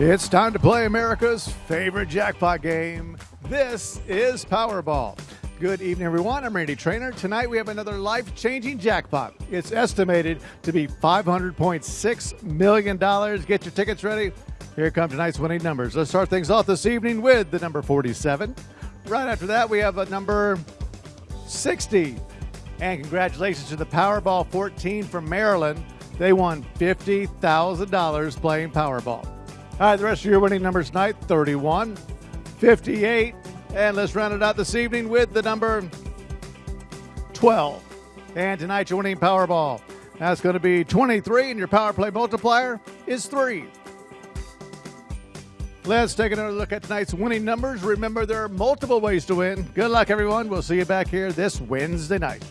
It's time to play America's favorite jackpot game. This is Powerball. Good evening, everyone. I'm Randy Traynor. Tonight we have another life changing jackpot. It's estimated to be $500.6 million. Get your tickets ready. Here come tonight's winning numbers. Let's start things off this evening with the number 47. Right after that, we have a number 60. And congratulations to the Powerball 14 from Maryland. They won $50,000 playing Powerball. All right, the rest of your winning numbers tonight 31, 58, and let's round it out this evening with the number 12. And tonight, your winning Powerball. That's going to be 23, and your power play multiplier is 3. Let's take another look at tonight's winning numbers. Remember, there are multiple ways to win. Good luck, everyone. We'll see you back here this Wednesday night.